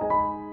you